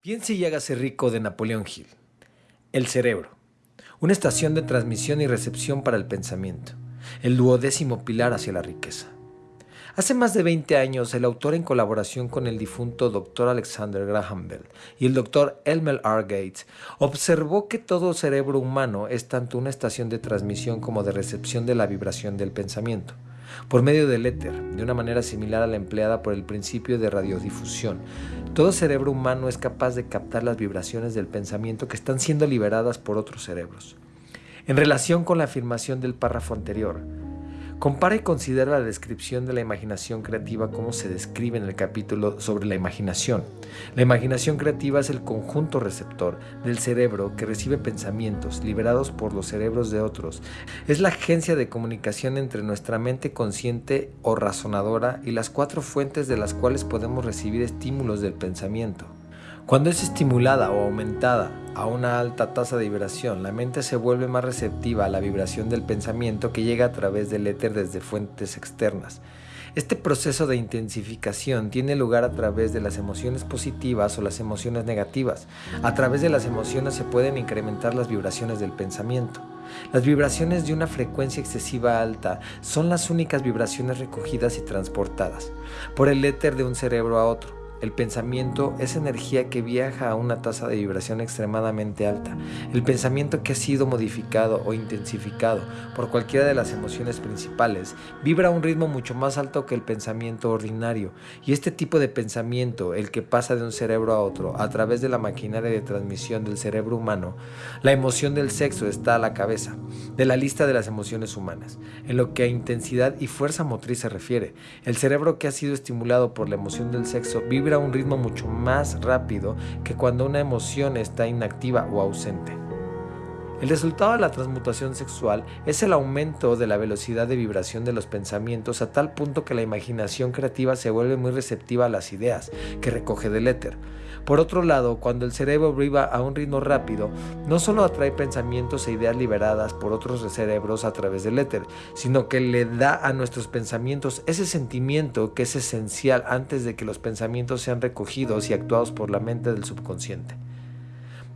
Piense y hágase rico de Napoleón Hill. El cerebro. Una estación de transmisión y recepción para el pensamiento. El duodécimo pilar hacia la riqueza. Hace más de 20 años, el autor en colaboración con el difunto Dr. Alexander Graham Bell y el Dr. Elmer R. Gates observó que todo cerebro humano es tanto una estación de transmisión como de recepción de la vibración del pensamiento por medio del éter, de una manera similar a la empleada por el principio de radiodifusión. Todo cerebro humano es capaz de captar las vibraciones del pensamiento que están siendo liberadas por otros cerebros. En relación con la afirmación del párrafo anterior, Compara y considera la descripción de la imaginación creativa como se describe en el capítulo sobre la imaginación. La imaginación creativa es el conjunto receptor del cerebro que recibe pensamientos liberados por los cerebros de otros. Es la agencia de comunicación entre nuestra mente consciente o razonadora y las cuatro fuentes de las cuales podemos recibir estímulos del pensamiento. Cuando es estimulada o aumentada a una alta tasa de vibración, la mente se vuelve más receptiva a la vibración del pensamiento que llega a través del éter desde fuentes externas. Este proceso de intensificación tiene lugar a través de las emociones positivas o las emociones negativas. A través de las emociones se pueden incrementar las vibraciones del pensamiento. Las vibraciones de una frecuencia excesiva alta son las únicas vibraciones recogidas y transportadas por el éter de un cerebro a otro. El pensamiento es energía que viaja a una tasa de vibración extremadamente alta. El pensamiento que ha sido modificado o intensificado por cualquiera de las emociones principales vibra a un ritmo mucho más alto que el pensamiento ordinario. Y este tipo de pensamiento, el que pasa de un cerebro a otro a través de la maquinaria de transmisión del cerebro humano, la emoción del sexo está a la cabeza de la lista de las emociones humanas. En lo que a intensidad y fuerza motriz se refiere, el cerebro que ha sido estimulado por la emoción del sexo vibra a un ritmo mucho más rápido que cuando una emoción está inactiva o ausente. El resultado de la transmutación sexual es el aumento de la velocidad de vibración de los pensamientos a tal punto que la imaginación creativa se vuelve muy receptiva a las ideas que recoge del éter. Por otro lado, cuando el cerebro vibra a un ritmo rápido, no solo atrae pensamientos e ideas liberadas por otros cerebros a través del éter, sino que le da a nuestros pensamientos ese sentimiento que es esencial antes de que los pensamientos sean recogidos y actuados por la mente del subconsciente.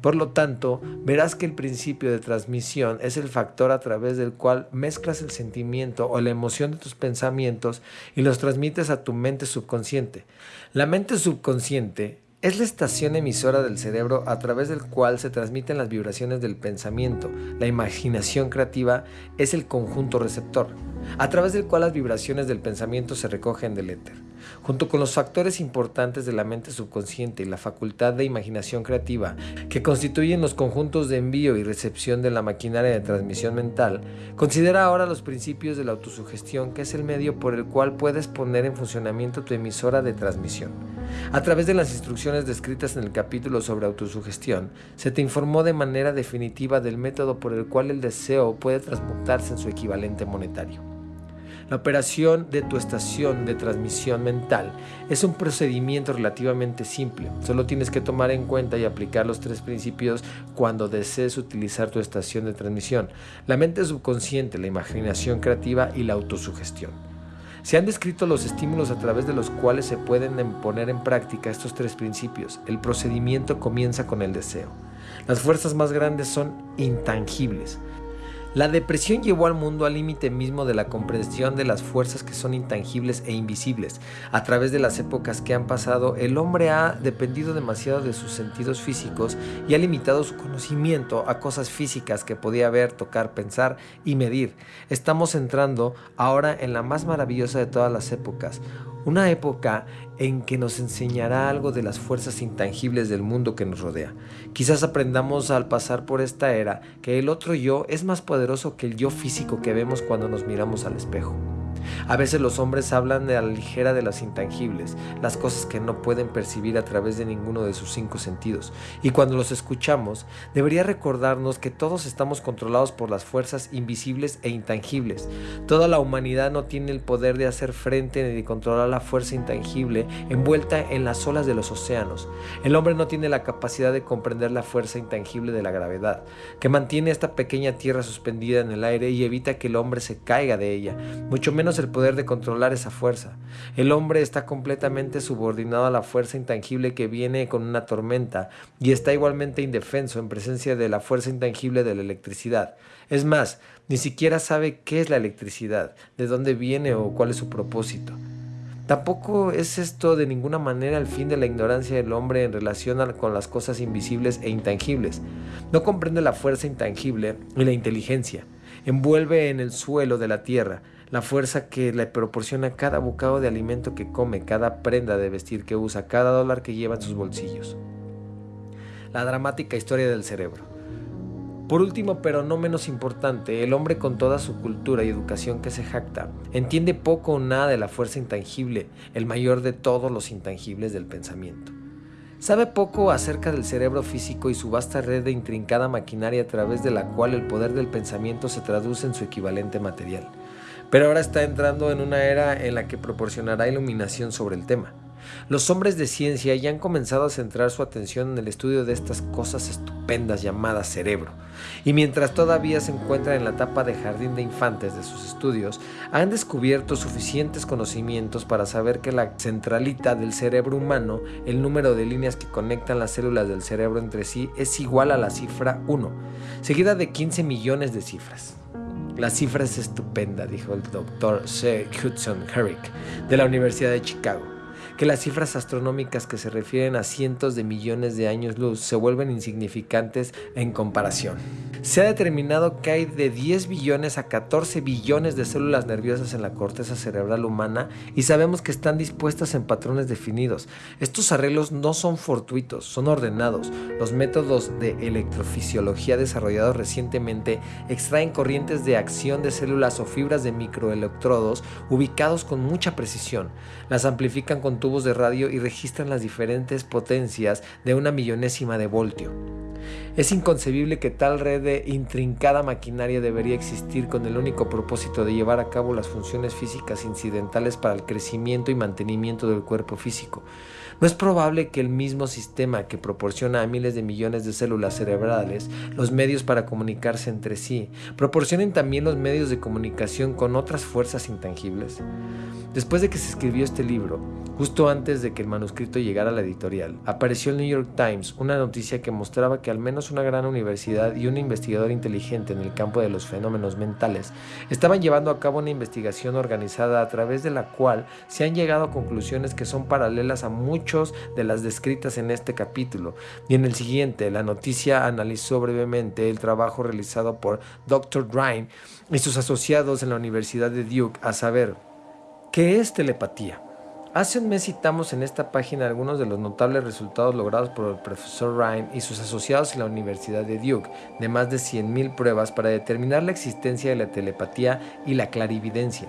Por lo tanto, verás que el principio de transmisión es el factor a través del cual mezclas el sentimiento o la emoción de tus pensamientos y los transmites a tu mente subconsciente. La mente subconsciente es la estación emisora del cerebro a través del cual se transmiten las vibraciones del pensamiento. La imaginación creativa es el conjunto receptor, a través del cual las vibraciones del pensamiento se recogen del éter. Junto con los factores importantes de la mente subconsciente y la facultad de imaginación creativa, que constituyen los conjuntos de envío y recepción de la maquinaria de transmisión mental, considera ahora los principios de la autosugestión, que es el medio por el cual puedes poner en funcionamiento tu emisora de transmisión. A través de las instrucciones descritas en el capítulo sobre autosugestión, se te informó de manera definitiva del método por el cual el deseo puede transmutarse en su equivalente monetario. La operación de tu estación de transmisión mental es un procedimiento relativamente simple. Solo tienes que tomar en cuenta y aplicar los tres principios cuando desees utilizar tu estación de transmisión. La mente subconsciente, la imaginación creativa y la autosugestión. Se han descrito los estímulos a través de los cuales se pueden poner en práctica estos tres principios. El procedimiento comienza con el deseo. Las fuerzas más grandes son intangibles. La depresión llevó al mundo al límite mismo de la comprensión de las fuerzas que son intangibles e invisibles. A través de las épocas que han pasado, el hombre ha dependido demasiado de sus sentidos físicos y ha limitado su conocimiento a cosas físicas que podía ver, tocar, pensar y medir. Estamos entrando ahora en la más maravillosa de todas las épocas, una época en que nos enseñará algo de las fuerzas intangibles del mundo que nos rodea. Quizás aprendamos al pasar por esta era que el otro yo es más poderoso que el yo físico que vemos cuando nos miramos al espejo. A veces los hombres hablan de la ligera de las intangibles, las cosas que no pueden percibir a través de ninguno de sus cinco sentidos. Y cuando los escuchamos, debería recordarnos que todos estamos controlados por las fuerzas invisibles e intangibles. Toda la humanidad no tiene el poder de hacer frente ni de controlar la fuerza intangible envuelta en las olas de los océanos. El hombre no tiene la capacidad de comprender la fuerza intangible de la gravedad, que mantiene esta pequeña tierra suspendida en el aire y evita que el hombre se caiga de ella, mucho menos el poder de controlar esa fuerza. El hombre está completamente subordinado a la fuerza intangible que viene con una tormenta y está igualmente indefenso en presencia de la fuerza intangible de la electricidad. Es más, ni siquiera sabe qué es la electricidad, de dónde viene o cuál es su propósito. Tampoco es esto de ninguna manera el fin de la ignorancia del hombre en relación con las cosas invisibles e intangibles. No comprende la fuerza intangible y la inteligencia. Envuelve en el suelo de la tierra la fuerza que le proporciona cada bocado de alimento que come, cada prenda de vestir que usa, cada dólar que lleva en sus bolsillos. La dramática historia del cerebro. Por último, pero no menos importante, el hombre con toda su cultura y educación que se jacta, entiende poco o nada de la fuerza intangible, el mayor de todos los intangibles del pensamiento. Sabe poco acerca del cerebro físico y su vasta red de intrincada maquinaria a través de la cual el poder del pensamiento se traduce en su equivalente material. Pero ahora está entrando en una era en la que proporcionará iluminación sobre el tema. Los hombres de ciencia ya han comenzado a centrar su atención en el estudio de estas cosas estupendas llamadas cerebro, y mientras todavía se encuentran en la etapa de jardín de infantes de sus estudios, han descubierto suficientes conocimientos para saber que la centralita del cerebro humano, el número de líneas que conectan las células del cerebro entre sí, es igual a la cifra 1, seguida de 15 millones de cifras. La cifra es estupenda, dijo el doctor C. Hudson Herrick de la Universidad de Chicago que las cifras astronómicas que se refieren a cientos de millones de años luz se vuelven insignificantes en comparación. Se ha determinado que hay de 10 billones a 14 billones de células nerviosas en la corteza cerebral humana y sabemos que están dispuestas en patrones definidos. Estos arreglos no son fortuitos, son ordenados. Los métodos de electrofisiología desarrollados recientemente extraen corrientes de acción de células o fibras de microelectrodos ubicados con mucha precisión. Las amplifican con tubos de radio y registran las diferentes potencias de una millonésima de voltio. Es inconcebible que tal red de intrincada maquinaria debería existir con el único propósito de llevar a cabo las funciones físicas incidentales para el crecimiento y mantenimiento del cuerpo físico. No es probable que el mismo sistema que proporciona a miles de millones de células cerebrales los medios para comunicarse entre sí, proporcionen también los medios de comunicación con otras fuerzas intangibles. Después de que se escribió este libro, justo antes de que el manuscrito llegara a la editorial, apareció en el New York Times una noticia que mostraba que al menos una gran universidad y un investigador inteligente en el campo de los fenómenos mentales estaban llevando a cabo una investigación organizada a través de la cual se han llegado a conclusiones que son paralelas a muchos de las descritas en este capítulo. Y en el siguiente, la noticia analizó brevemente el trabajo realizado por Dr. Ryan y sus asociados en la Universidad de Duke, a saber, ¿qué es telepatía? Hace un mes citamos en esta página algunos de los notables resultados logrados por el profesor Ryan y sus asociados en la Universidad de Duke, de más de 100.000 pruebas para determinar la existencia de la telepatía y la clarividencia.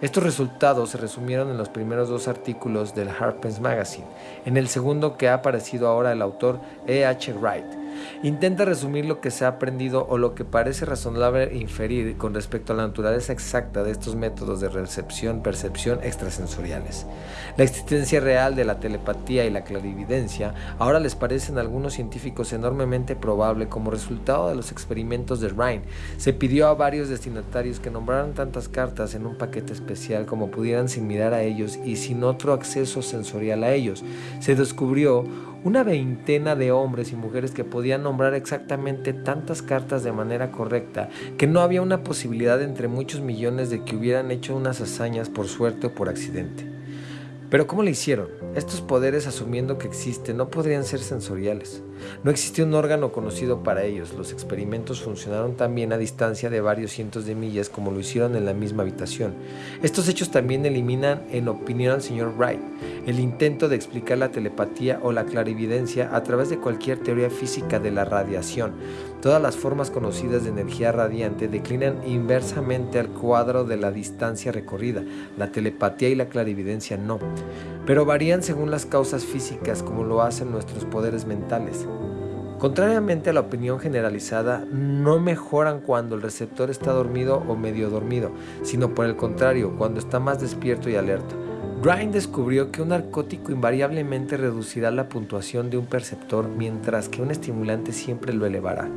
Estos resultados se resumieron en los primeros dos artículos del Harper's Magazine, en el segundo que ha aparecido ahora el autor E. H. Wright Intenta resumir lo que se ha aprendido o lo que parece razonable inferir con respecto a la naturaleza exacta de estos métodos de recepción-percepción extrasensoriales. La existencia real de la telepatía y la clarividencia ahora les parecen a algunos científicos enormemente probable como resultado de los experimentos de Rhine. Se pidió a varios destinatarios que nombraran tantas cartas en un paquete especial como pudieran sin mirar a ellos y sin otro acceso sensorial a ellos. Se descubrió una veintena de hombres y mujeres que podían nombrar exactamente tantas cartas de manera correcta que no había una posibilidad entre muchos millones de que hubieran hecho unas hazañas por suerte o por accidente. Pero ¿cómo le hicieron? Estos poderes, asumiendo que existen, no podrían ser sensoriales. No existía un órgano conocido para ellos. Los experimentos funcionaron también a distancia de varios cientos de millas como lo hicieron en la misma habitación. Estos hechos también eliminan, en opinión al señor Wright, el intento de explicar la telepatía o la clarividencia a través de cualquier teoría física de la radiación. Todas las formas conocidas de energía radiante declinan inversamente al cuadro de la distancia recorrida. La telepatía y la clarividencia no, pero varían según las causas físicas como lo hacen nuestros poderes mentales. Contrariamente a la opinión generalizada, no mejoran cuando el receptor está dormido o medio dormido, sino por el contrario, cuando está más despierto y alerta. Ryan descubrió que un narcótico invariablemente reducirá la puntuación de un perceptor mientras que un estimulante siempre lo elevará.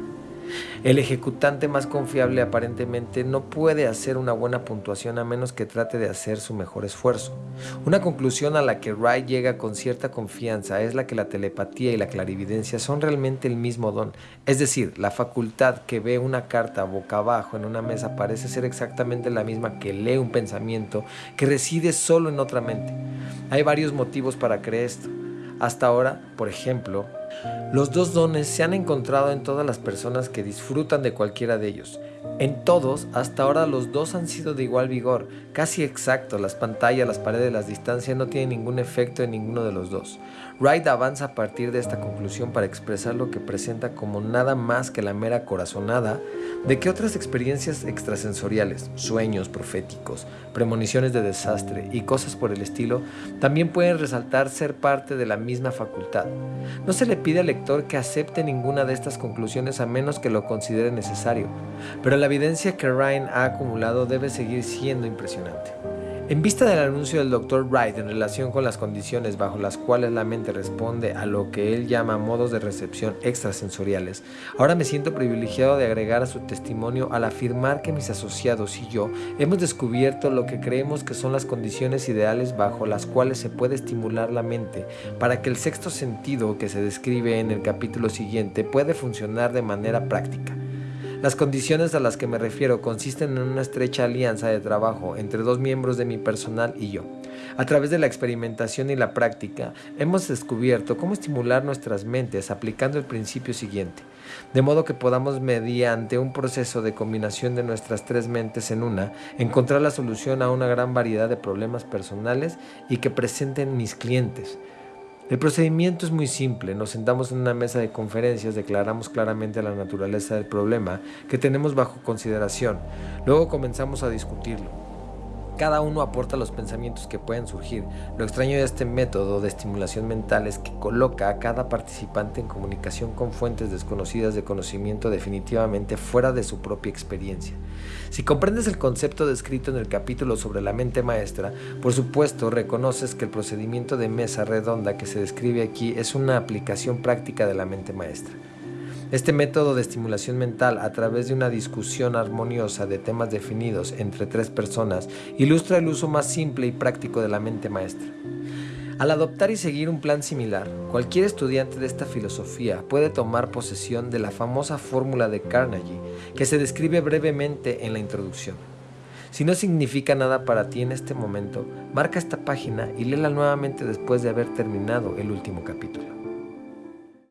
El ejecutante más confiable aparentemente no puede hacer una buena puntuación a menos que trate de hacer su mejor esfuerzo. Una conclusión a la que Wright llega con cierta confianza es la que la telepatía y la clarividencia son realmente el mismo don, es decir, la facultad que ve una carta boca abajo en una mesa parece ser exactamente la misma que lee un pensamiento que reside solo en otra mente. Hay varios motivos para creer esto. Hasta ahora, por ejemplo, los dos dones se han encontrado en todas las personas que disfrutan de cualquiera de ellos. En todos, hasta ahora los dos han sido de igual vigor, casi exacto. Las pantallas, las paredes, las distancias no tienen ningún efecto en ninguno de los dos. Wright avanza a partir de esta conclusión para expresar lo que presenta como nada más que la mera corazonada de que otras experiencias extrasensoriales, sueños proféticos, premoniciones de desastre y cosas por el estilo, también pueden resaltar ser parte de la misma facultad. No se le pide al lector que acepte ninguna de estas conclusiones a menos que lo considere necesario, pero la evidencia que Ryan ha acumulado debe seguir siendo impresionante. En vista del anuncio del Dr. Wright en relación con las condiciones bajo las cuales la mente responde a lo que él llama modos de recepción extrasensoriales, ahora me siento privilegiado de agregar a su testimonio al afirmar que mis asociados y yo hemos descubierto lo que creemos que son las condiciones ideales bajo las cuales se puede estimular la mente para que el sexto sentido que se describe en el capítulo siguiente puede funcionar de manera práctica. Las condiciones a las que me refiero consisten en una estrecha alianza de trabajo entre dos miembros de mi personal y yo. A través de la experimentación y la práctica, hemos descubierto cómo estimular nuestras mentes aplicando el principio siguiente, de modo que podamos, mediante un proceso de combinación de nuestras tres mentes en una, encontrar la solución a una gran variedad de problemas personales y que presenten mis clientes. El procedimiento es muy simple, nos sentamos en una mesa de conferencias, declaramos claramente la naturaleza del problema que tenemos bajo consideración, luego comenzamos a discutirlo. Cada uno aporta los pensamientos que pueden surgir. Lo extraño de este método de estimulación mental es que coloca a cada participante en comunicación con fuentes desconocidas de conocimiento definitivamente fuera de su propia experiencia. Si comprendes el concepto descrito en el capítulo sobre la mente maestra, por supuesto reconoces que el procedimiento de mesa redonda que se describe aquí es una aplicación práctica de la mente maestra. Este método de estimulación mental a través de una discusión armoniosa de temas definidos entre tres personas ilustra el uso más simple y práctico de la mente maestra. Al adoptar y seguir un plan similar, cualquier estudiante de esta filosofía puede tomar posesión de la famosa fórmula de Carnegie que se describe brevemente en la introducción. Si no significa nada para ti en este momento, marca esta página y léela nuevamente después de haber terminado el último capítulo.